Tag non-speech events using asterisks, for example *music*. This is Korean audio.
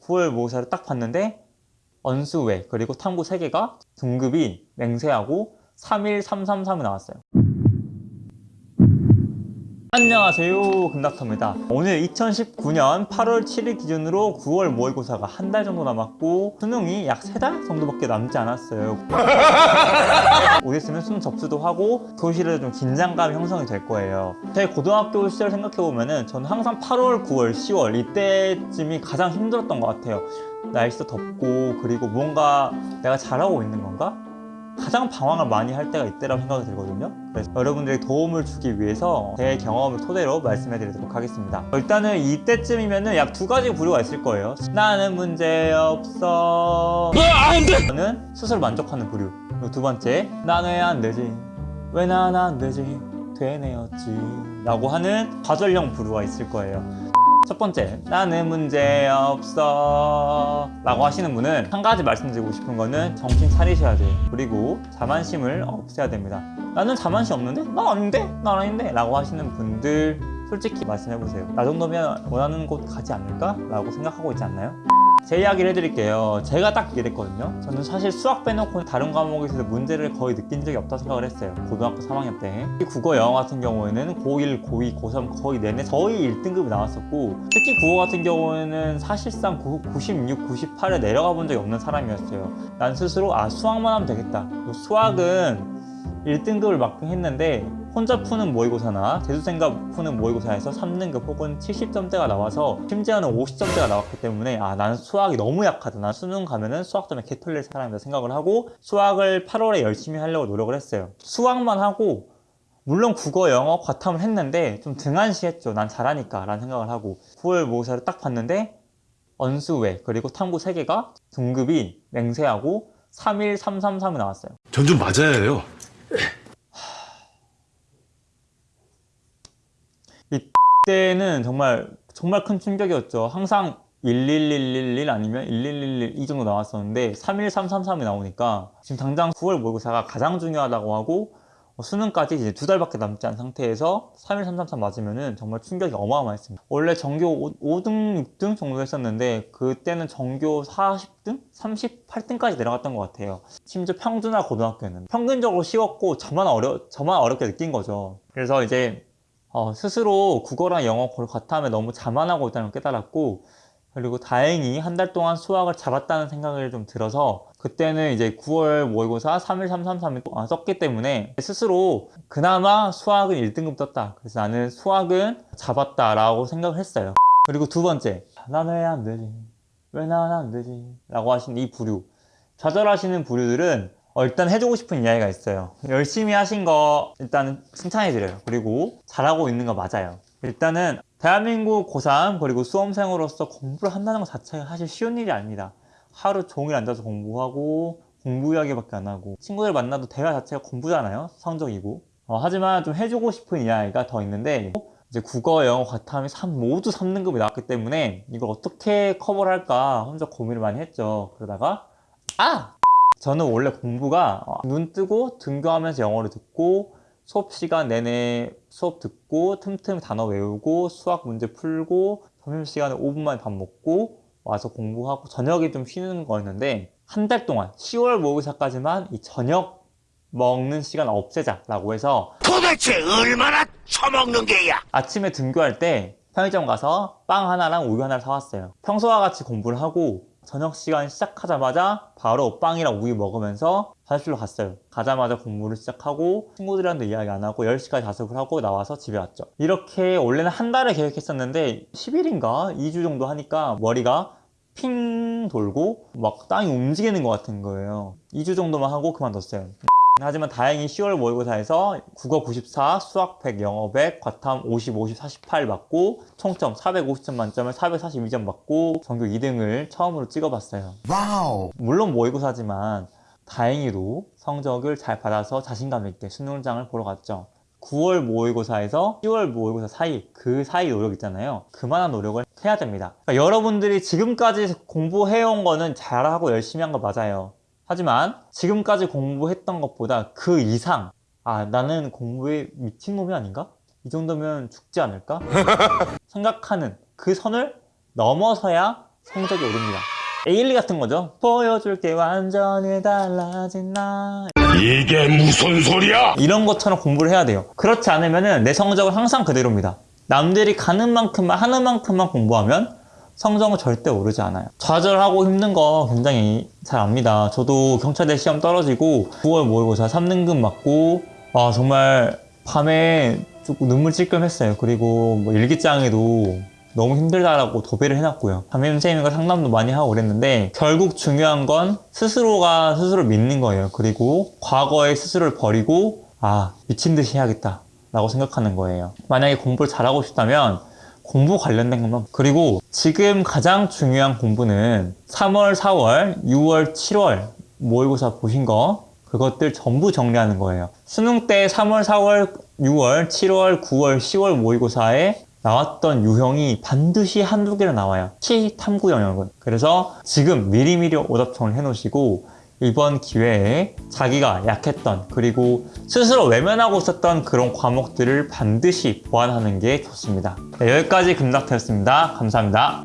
9월 모의사를 딱 봤는데 언수외 그리고 탐구 3개가 등급이 맹세하고 31333이 나왔어요 안녕하세요. 금닥터입니다. 오늘 2019년 8월 7일 기준으로 9월 모의고사가 한 달 정도 남았고 수능이 약 3달 정도밖에 남지 않았어요. *laughs* 곧 있으면 수능 접수도 하고 교실에 좀 긴장감이 형성이 될 거예요. 제 고등학교 시절 생각해보면 은 저는 항상 8월, 9월, 10월 이때쯤이 가장 힘들었던 것 같아요. 날씨도 덥고 그리고 뭔가 내가 잘하고 있는 건가? 가장 방황을 많이 할 때가 이때라고 생각이 들거든요. 그래서 여러분들이 도움을 주기 위해서 제 경험을 토대로 말씀해 드리도록 하겠습니다. 일단은 이때쯤이면 약두 가지 부류가 있을 거예요. 나는 문제없어. 저는 스스로 만족하는 부류. 그리고 두 번째 난 왜 안 되지. 왜 난 안 되지? 되네였지. 라고 하는 좌절형 부류가 있을 거예요 첫 번째 나는 문제 없어 라고 하시는 분은 한 가지 말씀드리고 싶은 거는 정신 차리셔야 돼요 그리고 자만심을 없애야 됩니다 나는 자만심 없는데? 나 아닌데? 나 아닌데? 라고 하시는 분들 솔직히 말씀해보세요 나 정도면 원하는 곳 가지 않을까? 라고 생각하고 있지 않나요? 제 이야기를 해드릴게요. 제가 딱 이랬거든요. 저는 사실 수학 빼놓고 다른 과목에서 문제를 거의 느낀 적이 없다 생각을 했어요. 고등학교 3학년 때. 국어 영어 같은 경우에는 고1, 고2, 고3 거의 내내 거의 1등급이 나왔었고 특히 국어 같은 경우에는 사실상 96, 98에 내려가 본 적이 없는 사람이었어요. 난 스스로 아 수학만 하면 되겠다. 수학은 1등급을 막긴 했는데 혼자 푸는 모의고사나 재수생과 푸는 모의고사에서 3등급 혹은 70점대가 나와서 심지어는 50점대가 나왔기 때문에 아 나는 수학이 너무 약하다. 난 수능 가면은 수학 때문에 개털릴 사람이다 생각을 하고 수학을 8월에 열심히 하려고 노력을 했어요. 수학만 하고 물론 국어, 영어, 과탐을 했는데 좀 등한시했죠. 난 잘하니까 라는 생각을 하고 9월 모의사를 딱 봤는데 언수외 그리고 탐구 3개가 등급이 맹세하고 31333이 나왔어요. 전 좀 맞아야 해요. 이때는 *laughs* 정말 정말 큰 충격이었죠. 항상 11111 아니면 1111 이 정도 나왔었는데 31333이 나오니까 지금 당장 9월 모의고사가 가장 중요하다고 하고 어, 수능까지 이제 두 달밖에 남지 않은 상태에서 31333 맞으면은 정말 충격이 어마어마했습니다. 원래 전교 5, 등 6등 정도 했었는데 그때는 전교 40등? 38등까지 내려갔던 것 같아요. 심지어 평준화 고등학교는 평균적으로 쉬웠고 저만 어려 저만 어렵게 느낀 거죠. 그래서 이제 어, 스스로 국어랑 영어 과탐에 너무 자만하고 있다는 걸 깨달았고 그리고 다행히 한 달 동안 수학을 잡았다는 생각을 좀 들어서 그때는 이제 9월 모의고사 31333을 썼기 때문에 스스로 그나마 수학은 1등급 떴다. 그래서 나는 수학은 잡았다 라고 생각을 했어요. 그리고 두 번째 난왜안 되지. 왜난안 되지? 라고 하신 이 부류. 좌절하시는 부류들은 어, 일단 해주고 싶은 이야기가 있어요. 열심히 하신 거 일단 칭찬해드려요. 그리고 잘하고 있는 거 맞아요. 일단은 대한민국 고3 그리고 수험생으로서 공부를 한다는 것 자체가 사실 쉬운 일이 아닙니다. 하루 종일 앉아서 공부하고 공부 이야기밖에 안 하고 친구들 만나도 대화 자체가 공부잖아요. 성적이고. 어, 하지만 좀 해주고 싶은 이야기가 더 있는데 이제 국어, 영어, 과탐이 3, 모두 3등급이 나왔기 때문에 이걸 어떻게 커버를 할까 혼자 고민을 많이 했죠. 그러다가 아! 저는 원래 공부가 어, 눈 뜨고 등교하면서 영어를 듣고 수업 시간 내내 수업 듣고 틈틈이 단어 외우고 수학 문제 풀고 점심시간에 5분만에 밥 먹고 와서 공부하고 저녁에 좀 쉬는 거였는데 한 달 동안 10월 모의사까지만 이 저녁 먹는 시간 없애자 라고 해서 도대체 얼마나 처먹는 게야? 아침에 등교할 때 편의점 가서 빵 하나랑 우유 하나를 사왔어요 평소와 같이 공부를 하고 저녁 시간 시작하자마자 바로 빵이랑 우유 먹으면서 화장실로 갔어요. 가자마자 공부를 시작하고 친구들이랑도 이야기 안 하고 10시까지 자습을 하고 나와서 집에 왔죠. 이렇게 원래는 한 달을 계획했었는데 10일인가? 2주 정도 하니까 머리가 핑 돌고 막 땅이 움직이는 것 같은 거예요. 2주 정도만 하고 그만뒀어요 하지만 다행히 10월 모의고사에서 국어 94, 수학 100, 영어 100, 과탐 50, 50, 48 받고 총점 450점 만점에 442점 받고 전교 2등을 처음으로 찍어봤어요. 와우. 물론 모의고사지만 다행히도 성적을 잘 받아서 자신감 있게 수능장을 보러 갔죠. 9월 모의고사에서 10월 모의고사 사이 그 사이 노력 있잖아요 그만한 노력을 해야 됩니다 그러니까 여러분들이 지금까지 공부해온 거는 잘하고 열심히 한 거 맞아요 하지만 지금까지 공부했던 것보다 그 이상 아 나는 공부에 미친놈이 아닌가? 이 정도면 죽지 않을까? *laughs* 생각하는 그 선을 넘어서야 성적이 오릅니다. 에일리 같은 거죠. 보여줄게 완전히 달라진 나 이게 무슨 소리야? 이런 것처럼 공부를 해야 돼요. 그렇지 않으면 내 성적은 항상 그대로입니다. 남들이 가는 만큼만 하는 만큼만 공부하면 성적은 절대 오르지 않아요. 좌절하고 힘든 거 굉장히 잘 압니다. 저도 경찰대 시험 떨어지고 9월 모의고사 3등급 맞고 와 정말 밤에 조금 눈물 찔끔했어요. 그리고 뭐 일기장에도 너무 힘들다라고 도배를 해놨고요. 담임 선생님과 상담도 많이 하고 그랬는데 결국 중요한 건 스스로가 스스로를 믿는 거예요. 그리고 과거의 스스로를 버리고 아 미친 듯이 해야겠다 라고 생각하는 거예요. 만약에 공부를 잘하고 싶다면 공부 관련된 것만 그리고 지금 가장 중요한 공부는 3월, 4월, 6월, 7월 모의고사 보신 거 그것들 전부 정리하는 거예요. 수능 때 3월, 4월, 6월, 7월, 9월, 10월 모의고사에 나왔던 유형이 반드시 한두 개는 나와요. 치 탐구 영역은. 그래서 지금 미리미리 오답청을 해놓으시고 이번 기회에 자기가 약했던 그리고 스스로 외면하고 있었던 그런 과목들을 반드시 보완하는 게 좋습니다. 네, 여기까지 금닥터였습니다. 감사합니다.